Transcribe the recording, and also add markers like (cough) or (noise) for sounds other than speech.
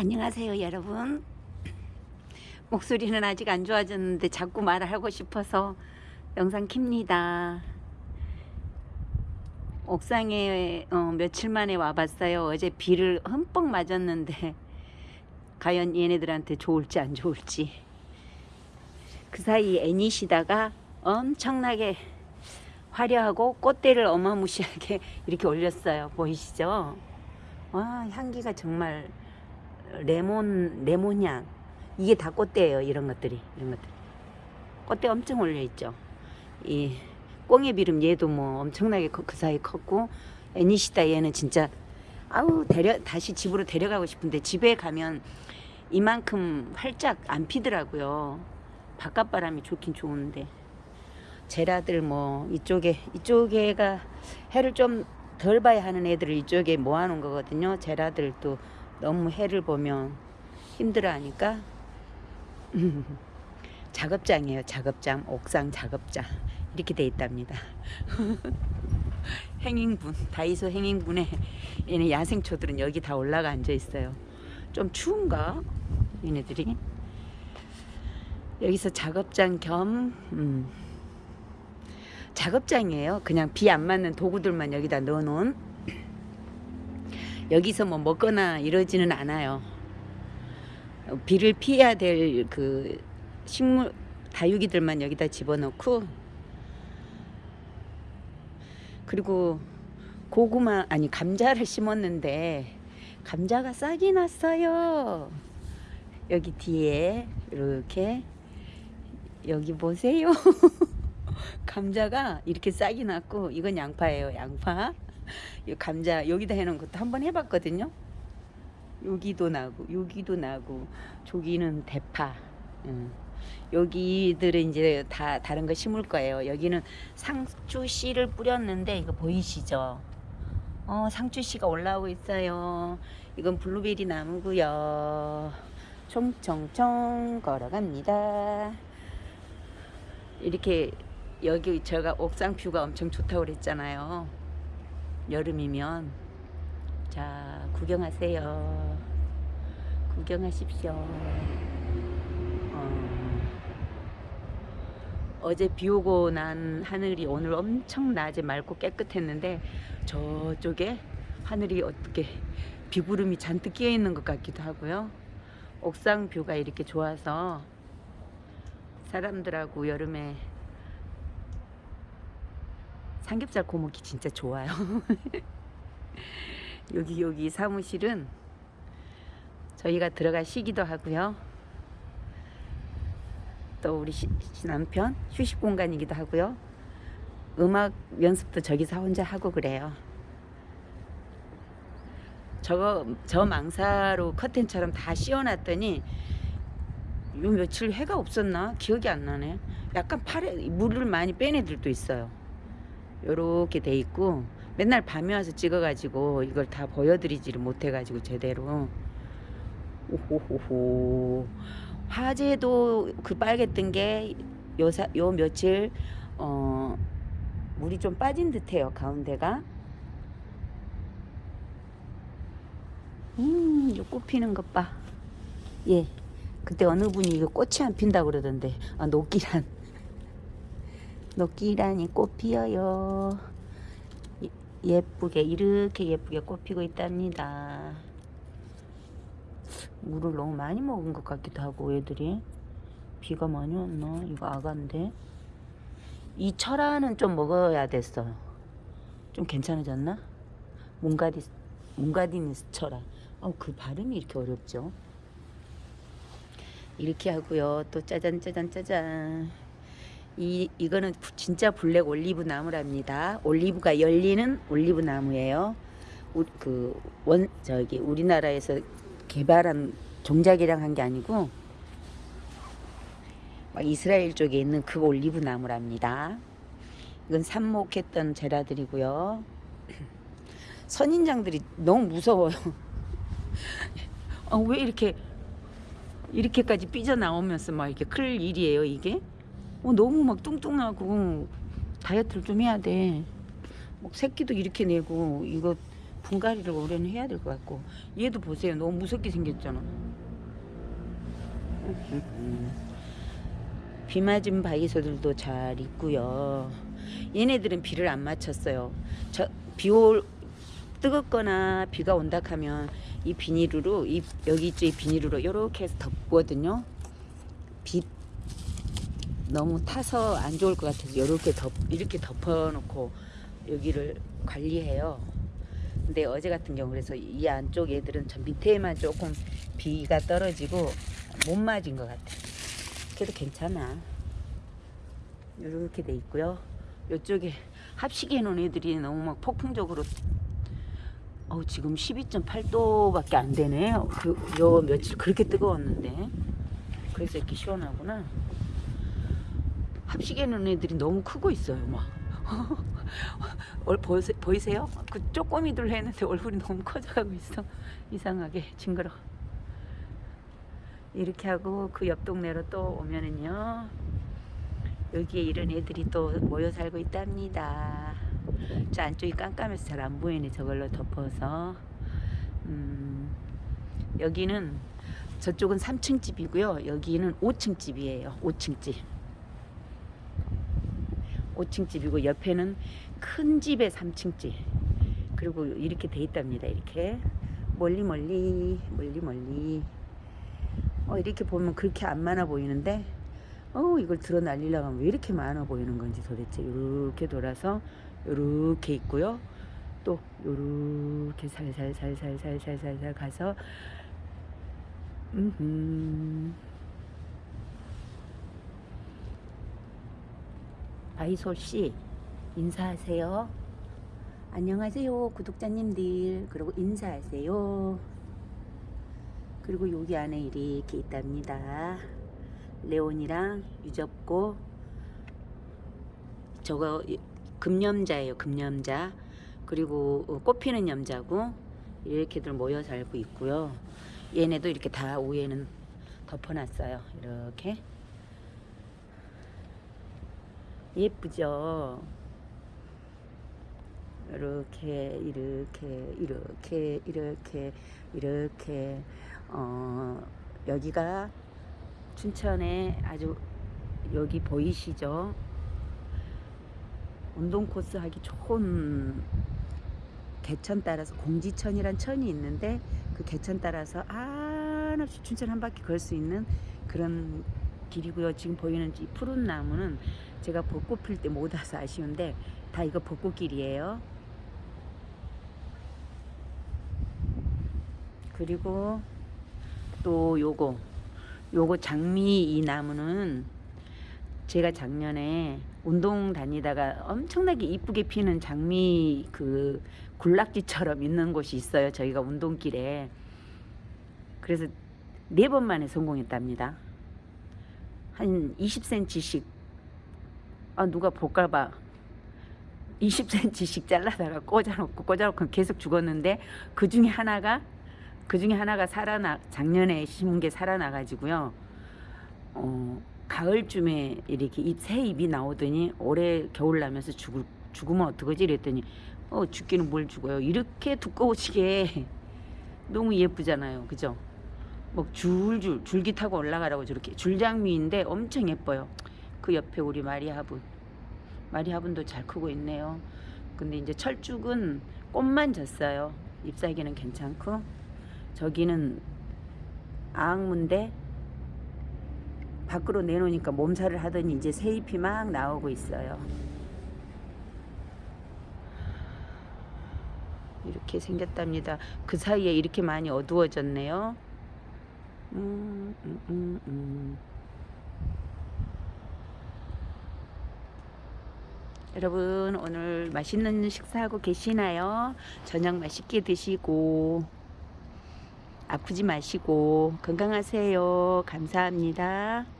안녕하세요 여러분. (clears throat) 목소리는 아직 안 좋아졌는데 자꾸 말을 하고 싶어서 영상 킵니다. 옥상에 어, 며칠 만에 와봤어요. 어제 비를 흠뻑 맞았는데 (laughs) 과연 얘네들한테 좋을지 안 좋을지. 그 사이 애니시다가 엄청나게 화려하고 꽃대를 어마무시하게 (laughs) 이렇게 올렸어요. 보이시죠? 와 향기가 정말 레몬 레몬향. 이게 다 꽃대예요 이런 것들이 이런 것들 꽃대 엄청 올려 있죠. 이 꽁의 비름 얘도 뭐 엄청나게 커- 그 사이 컸고 애니시다 얘는 진짜 아우 데려 다시 집으로 데려가고 싶은데 집에 가면 이만큼 활짝 안 피더라고요. 바깥 바람이 좋긴 좋은데. 제라들 뭐 이쪽에 이쪽에가 해를 좀 덜 봐야 하는 애들을 이쪽에 모아놓은 거거든요. 제라들도 너무 해를 보면 힘들어하니까? (laughs) 작업장이에요. 작업장 옥상 작업장. 이렇게 돼 있답니다. (laughs) 행인분 다이소 행인분에 얘네 야생초들은 여기 다 올라가 앉아 있어요. 좀 추운가? 얘네들이? 여기서 작업장 겸 음, 작업장이에요. 그냥 비 안 맞는 도구들만 여기다 넣어놓은 여기서 뭐 먹거나 이러지는 않아요. 어, 비를 피해야 될 그 식물 다육이들만 여기다 집어넣고 그리고 고구마 아니 감자를 심었는데 감자가 싹이 났어요. 여기 뒤에 이렇게 여기 보세요. (laughs) 감자가 이렇게 싹이 났고 이건 양파예요. 양파. 이 감자 여기다 해놓은 것도 한번 해봤거든요. 여기도 나고 여기도 나고 저기는 대파. 음. 여기들은 이제 다 다른 거 심을 거예요. 여기는 상추 씨를 뿌렸는데 이거 보이시죠? 어 상추 씨가 올라오고 있어요. 이건 블루베리 나무고요. 총총총 걸어갑니다. 이렇게 여기 제가 옥상 뷰가 엄청 좋다고 그랬잖아요. 여름이면 자 구경하세요. 구경하십시오. 어, 제 비 오고 난 하늘이 오늘 엄청 낮에 맑고 깨끗했는데 저쪽에 하늘이 어떻게 비구름이 잔뜩 끼어 있는 것 같기도 하고요. 옥상 뷰가 이렇게 좋아서 사람들하고 여름에 삼겹살 고먹기 진짜 좋아요. (laughs) 여기 여기 사무실은 저희가 들어갈 시기도 하고요. 또 우리 시, 시 남편 휴식 공간이기도 하고요. 음악 연습도 저기서 혼자 하고 그래요. 저거 저 망사로 커튼처럼 다 씌워놨더니 요 며칠 해가 없었나 기억이 안 나네. 약간 파래 물을 많이 뺀 애들도 있어요. 요렇게 돼 있고 맨날 밤에 와서 찍어 가지고 이걸 다 보여드리지를 못해 가지고 제대로. 오호호호. 화재도 그 빨갰던 게요 요 며칠 어 물이 좀 빠진 듯해요 가운데가. 음 이거 꽃 피는 것봐예. 그때 어느 분이 이거 꽃이 안 핀다 그러던데. 아 녹기란 녹기란이 꽃 피어요. 예- 예쁘게 이렇게 예쁘게 꽃 피고 있답니다. 물을 너무 많이 먹은 것 같기도 하고 애들이 비가 많이 왔나? 이거 아가인데 이 철화는 좀 먹어야 됐어. 좀 괜찮아졌나? 몽가디 몽가디니스 철화. 어 그 발음이 이렇게 어렵죠? 이렇게 하고요. 또 짜잔 짜잔 짜잔. 이 이거는 부- 진짜 블랙 올리브 나무랍니다. 올리브가 열리는 올리브 나무예요. 그 원 저기 우리나라에서 개발한 종자개량 한 게 아니고 막 이스라엘 쪽에 있는 그 올리브 나무랍니다. 이건 삽목했던 제라들이고요. (clears throat) 선인장들이 너무 무서워요. 아, (laughs) 왜 이렇게 이렇게까지 삐져 나오면서 막 이렇게 클 일이에요 이게? 어, 너무 막 뚱뚱하고 다이어트를 좀 해야 돼. 막 새끼도 이렇게 내고 이거 분갈이를 올해는 해야 될 것 같고. 얘도 보세요. 너무 무섭게 생겼잖아. 비 맞은 바이소들도 잘 있고요. 얘네들은 비를 안 맞췄어요. 저 비올 뜨겁거나 비가 온다 하면 이 비닐으로 이 여기 있죠. 이 비닐으로 이렇게 해서 덮거든요. 비 너무 타서 안 좋을 것 같아서 이렇게 덮 이렇게 덮어놓고 여기를 관리해요. 근데 어제 같은 경우 그래서 이 안쪽 애들은 저 밑에만 조금 비가 떨어지고 못 맞은 것 같아. 그래도 괜찮아. 이렇게 돼 있고요. 이쪽에 합식해 놓은 애들이 너무 막 폭풍적으로 어우 지금 12.8도밖에 안 되네. 그요 며칠 그렇게 뜨거웠는데 그래서 이렇게 시원하구나. 놓은 애들이 너무 크고 있어요. 막 (laughs) 얼, 보세, 보이세요? 그 쪼꼬미들 했는데 얼굴이 너무 커져가고 있어. 이상하게 징그러. 이렇게 하고 그 옆 동네로 또 오면은요. 여기에 이런 애들이 또 모여 살고 있답니다. 저 안쪽이 깜깜해서 잘 안 보이네. 저걸로 덮어서. 음, 여기는 저쪽은 3층 집이고요. 여기는 5층 집이에요. 5층 집. 5층 집이고 옆에는 큰 집에 3층 집. 그리고 이렇게 돼 있답니다. 이렇게 멀리 멀리 멀리 멀리. 어 이렇게 보면 그렇게 안 많아 보이는데 어 이걸 드러 날리려고 하면 왜 이렇게 많아 보이는 건지 도대체 이렇게 돌아서 이렇게 있고요. 또 요렇게 살살살살살살살살 가서 음 아이솔 씨 인사하세요. 안녕하세요 구독자님들 그리고 인사하세요. 그리고 여기 안에 이렇게 있답니다. 레온이랑 유접고 저거 금염자예요 금염자 그리고 어, 꽃피는 염자고 이렇게들 모여 살고 있고요. 얘네도 이렇게 다 위에는 덮어놨어요. 이렇게 예쁘죠? 이렇게 이렇게 이렇게 이렇게 이렇게 어 여기가 춘천에 아주 여기 보이시죠? 운동 코스 하기 좋은 개천 따라서 공지천이란 천이 있는데 그 개천 따라서 한없이 춘천 한 바퀴 걸 수 있는 그런 길이고요. 지금 보이는 이 푸른 나무는 제가 벚꽃 필 때 못 와서 아쉬운데 다 이거 벚꽃길이에요. 그리고 또 요거 요거 장미 이 나무는 제가 작년에 운동 다니다가 엄청나게 이쁘게 피는 장미 그 군락지처럼 있는 곳이 있어요. 저희가 운동길에. 그래서 네 번 만에 성공했답니다. 한 20cm씩 아 누가 볼까봐 20cm씩 잘라다가 꽂아놓고 꽂아놓고 계속 죽었는데 그 중에 하나가 그 중에 하나가 살아나 작년에 심은 게 살아나가지고요. 어, 가을쯤에 이렇게 이새 잎이 나오더니 올해 겨울 나면서 죽을 죽으면 어떡하지 이랬더니 어 죽기는 뭘 죽어요. 이렇게 두꺼우시게 (laughs) 너무 예쁘잖아요. 그죠? 뭐 줄줄 줄기 타고 올라가라고 저렇게 줄장미인데 엄청 예뻐요. 그 옆에 우리 마리아분 마리아분도 잘 크고 있네요. 근데 이제 철쭉은 꽃만 졌어요. 잎사귀는 괜찮고 저기는 아악문데 밖으로 내놓으니까 몸살을 하더니 이제 새 잎이 막 나오고 있어요. 이렇게 생겼답니다. 그 사이에 이렇게 많이 어두워졌네요. 음, 음, 음, 음. 여러분 오늘 맛있는 식사하고 계시나요? 저녁 맛있게 드시고 아프지 마시고 건강하세요. 감사합니다.